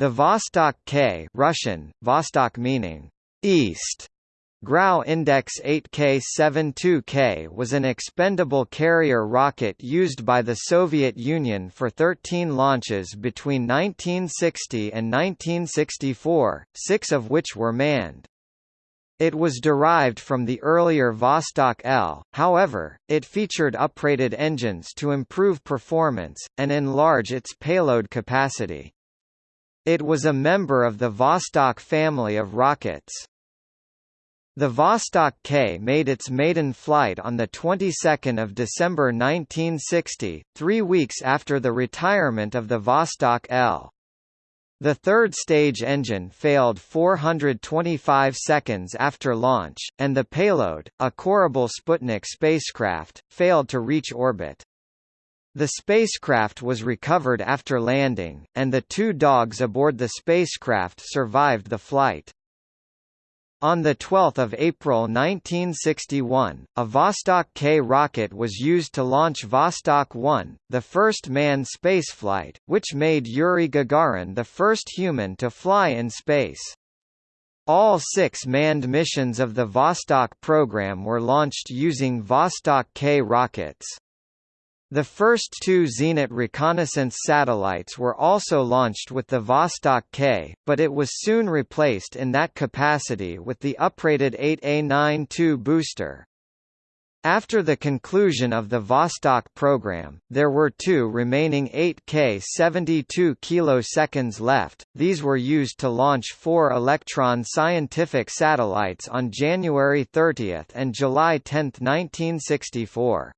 The Vostok K Russian, Vostok meaning east, Grau Index 8K-72K was an expendable carrier rocket used by the Soviet Union for 13 launches between 1960 and 1964, six of which were manned. It was derived from the earlier Vostok L, however, it featured uprated engines to improve performance, and enlarge its payload capacity. It was a member of the Vostok family of rockets. The Vostok K made its maiden flight on the 22nd of December 1960, three weeks after the retirement of the Vostok L. The third stage engine failed 425 seconds after launch, and the payload, a Korabl Sputnik spacecraft, failed to reach orbit. The spacecraft was recovered after landing, and the two dogs aboard the spacecraft survived the flight. On 12 April 1961, a Vostok K rocket was used to launch Vostok 1, the first manned spaceflight, which made Yuri Gagarin the first human to fly in space. All six manned missions of the Vostok program were launched using Vostok K rockets. The first two Zenit reconnaissance satellites were also launched with the Vostok K, but it was soon replaced in that capacity with the uprated 8A92 booster. After the conclusion of the Vostok program, there were two remaining 8K 72 kiloseconds left, these were used to launch four Elektron scientific satellites on January 30 and July 10, 1964.